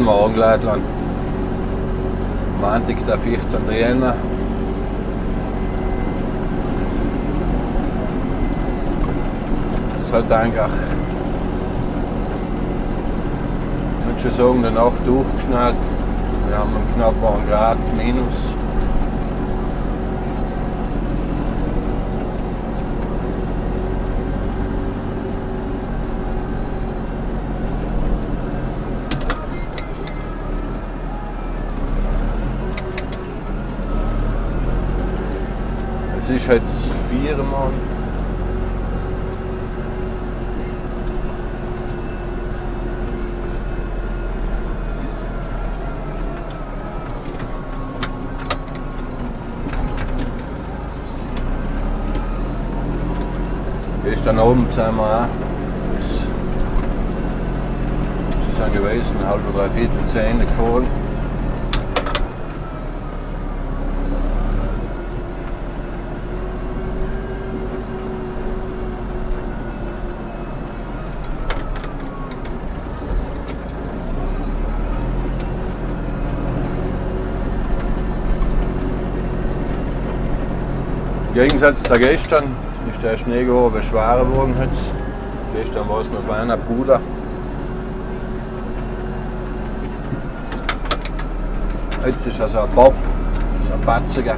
Guten Morgen, Leutland. Montag, der 14. Jänner. Es hat eigentlich, ich würde schon sagen, eine Nacht durchgeschneit. Wir haben einen knapp 1 Grad minus. Es ist jetzt viermal. Gestern Abend sind wir auch sie sind gewesen, halb drei Viertel zehn gefahren. Gegensatz zu gestern ist der Schnee aber schwerer geworden jetzt. Gestern war es noch feiner Puder. Jetzt ist also ein Bob, so ein Batziger.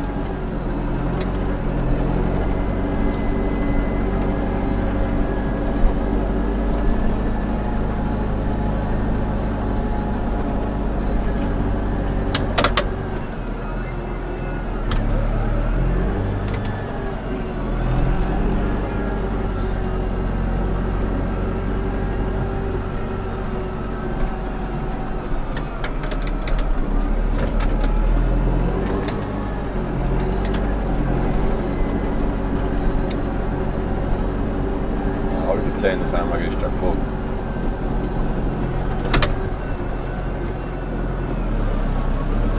Halbe zehn sind wir gestern gefahren.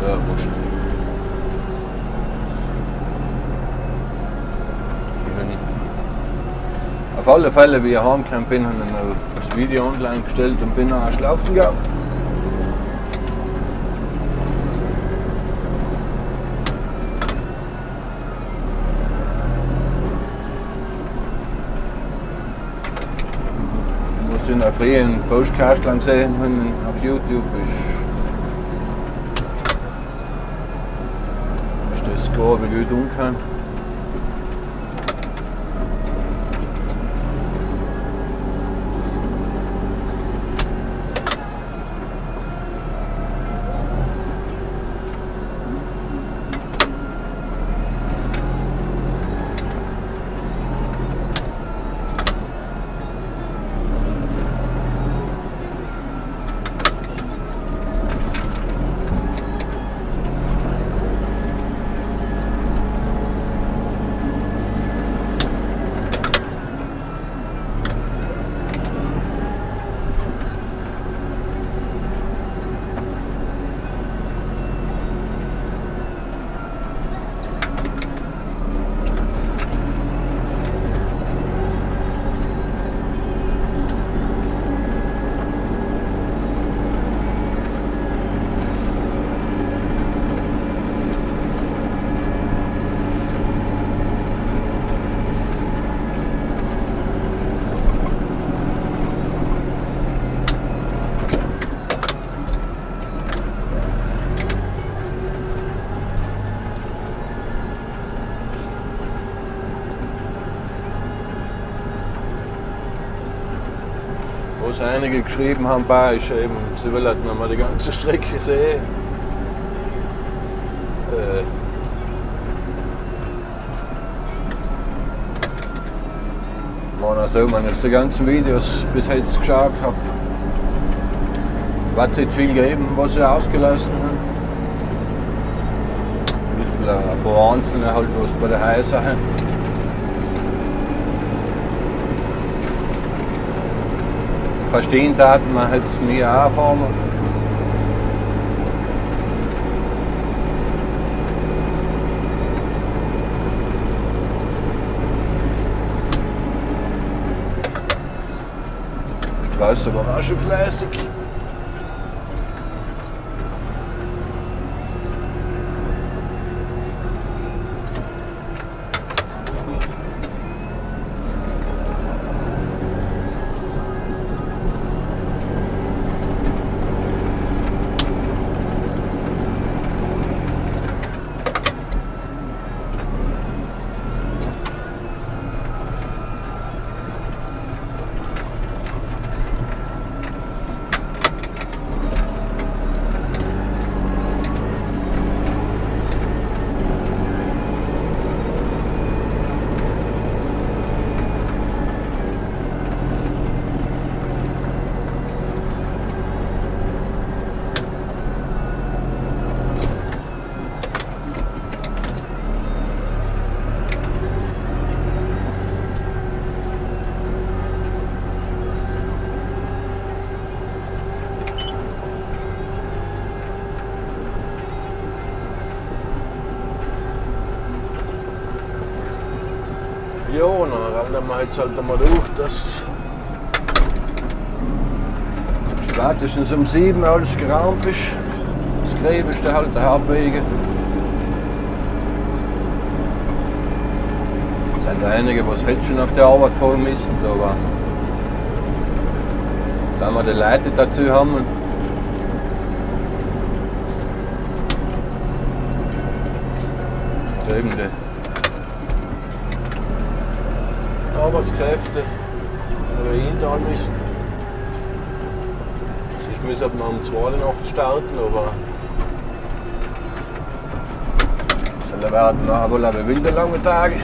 Ja, wurscht. Wenn ich- Auf alle Fälle, wie ich heimgekommen bin, habe ich das Video online gestellt und bin noch schlafen gegangen. Was ich noch früher einen Postcast lang gesehen habe auf YouTube ist, ist das grobe gut umgekommen. Was einige geschrieben haben, bei ist eben, sie will halt noch mal die ganze Strecke sehen. Äh, war noch so, wenn ich die ganzen Videos bis jetzt geschaut habe, wird es nicht viel geben, was sie ausgelassen haben. Ein bisschen ein paar Einzelne halt, was bei der Häuser sind. Verstehen taten, man auch erfahren. Straße war auch schon fleißig. Ja, dann rennen wir jetzt halt einmal durch, dass spätestens um 7 alles geraumt ist. Das Gräben ist halt der Hauptwege. Es sind einige, die jetzt schon auf der Arbeit fahren müssen, aber wenn wir die Leute dazu haben, drüben die Arbeitskräfte ihn da müssen. Sonst müssen wir um 2 Uhr Nacht starten, aber es werden nachher wohl aber wilde lange Tage.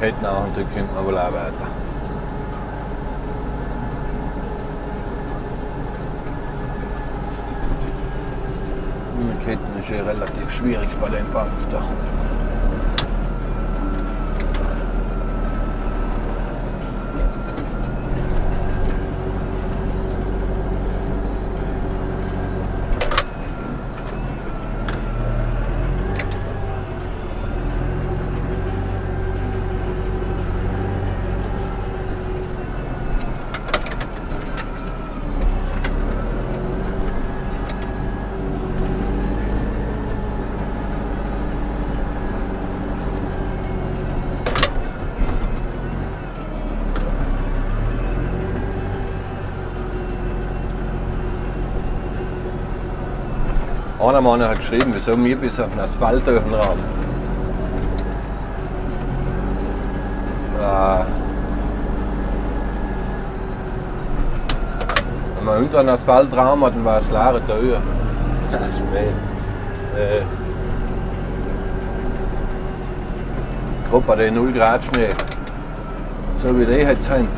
Ketten nach und dann könnte man wohl auch weiter. Ketten ist ja relativ schwierig bei den da. Einer Mann hat geschrieben, wieso wir bis auf den Asphalt dürfen rahmen. Äh, wenn man unter den Asphalt rahmen hat, dann war es klare Tür. Das ist äh, Gerade bei den 0 Grad Schnee. So wie die jetzt sind.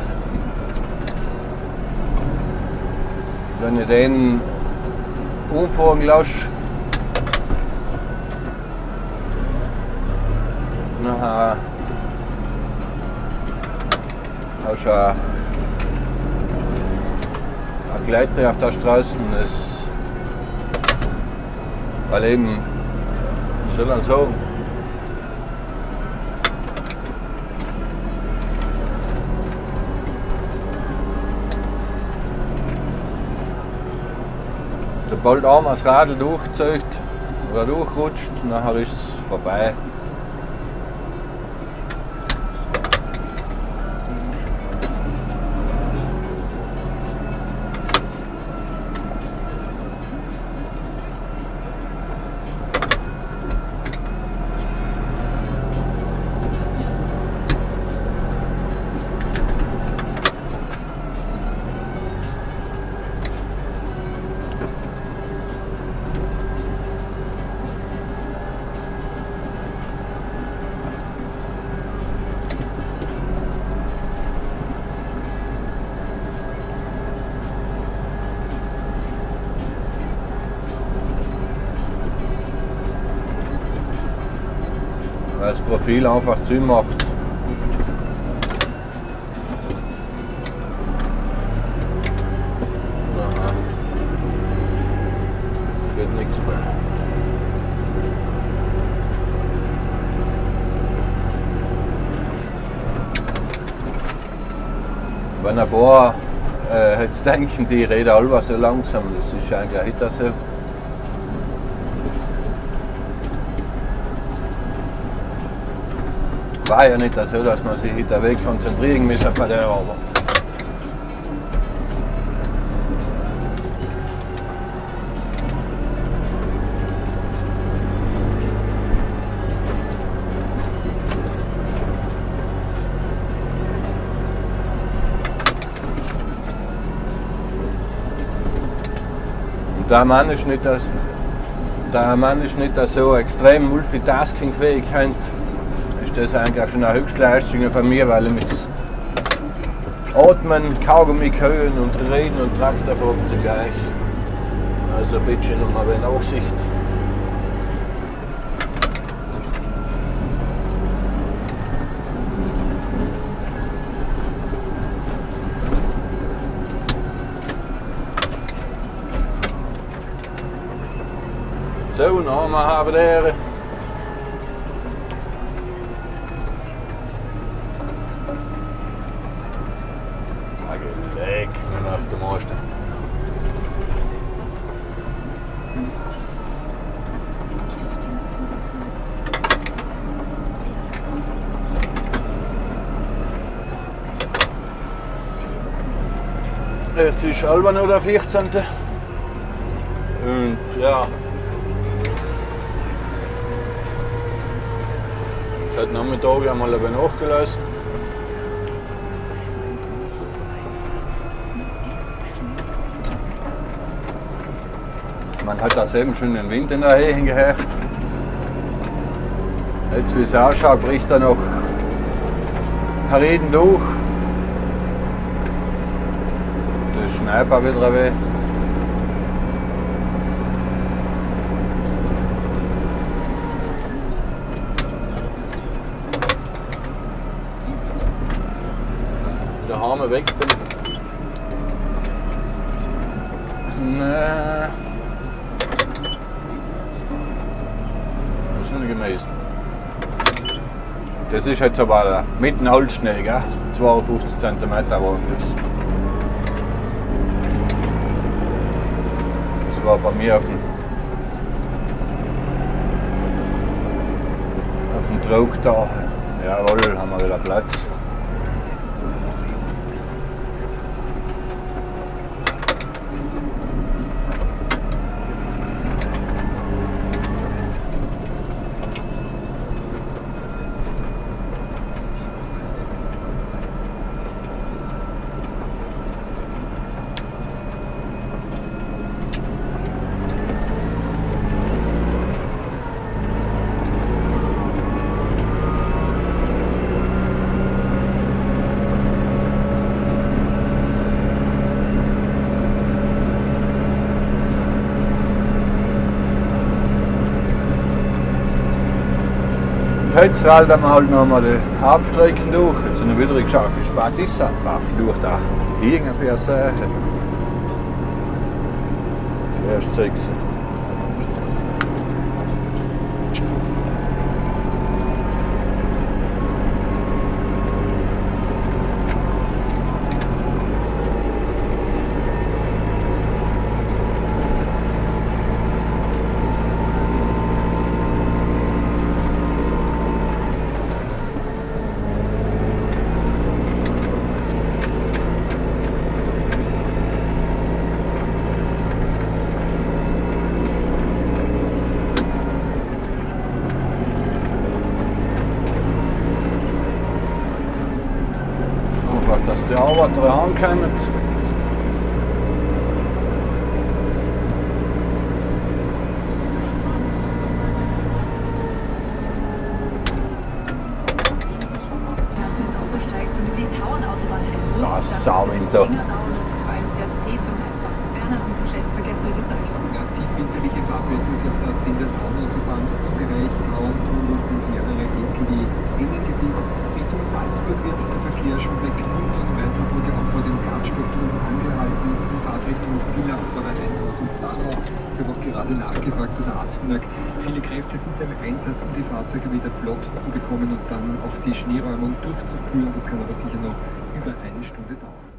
Wenn ich den umfahren lasse, nachher hast du eine Gleiter auf der Straße ist, weil eben, soll man sagen, sobald einmal das Radl durchzieht oder durchrutscht, nachher ist es vorbei. Profil einfach zu macht. Aha. Geht nichts mehr. Wenn ein paar äh, jetzt denken, die reden alle so langsam, das ist eigentlich auch so. War ja nicht so, dass man sich hinter Weg konzentrieren muss bei der Arbeit. Und der Mann ist nicht das, der Mann ist nicht so extrem multitaskingfähig, ist das eigentlich schon eine Höchstleistung von mir, weil ich muss atmen, Kaugummi hören und reden und Traktor fahren zugleich. Also bitte nochmal eine Nachsicht. So, noch mal haben wir Leck, nur auf dem Arsch. Es ist halber nur der 14. Und ja. Seit Nachmittag einmal nachgelassen. Man hat da eben schon den Wind in der Höhe hingeherrscht. Jetzt wie es ausschaut, bricht er noch Reden durch. Das Schneiper wieder weh. Der Hammer weg bin. Nee. gemäß. Das ist jetzt aber mit dem Holzschnee, gell? 52 cm war das. War bei mir auf dem, auf dem Druck da. Jawohl, haben wir wieder Platz. Jetzt rallen wir halt noch mal die Hauptstrecken durch. Jetzt sind wir wieder geschaut, wie spät ist es einfach durch da. Sehen. Das ist erst 6. die Arbeiter ankommen. Das Sauwinter. Die winterliche Fahrverhältnisse auf der 10 der Taunautobahn-Bereich grauen Tunnel sind mehrere LKW engen Gebiet. Richtung Salzburg wird der Verkehr schon bei Knüppeln weiter wurde auch vor dem Gartspektrum angehalten. Die Fahrtrichtung Villach vor der Rheinhaus und Flachau. Ich habe auch gerade Asfinag. Viele Kräfte sind im Einsatz, um die Fahrzeuge wieder flott zu bekommen und dann auch die Schneeräumung durchzuführen. Das kann aber sicher noch über eine Stunde dauern.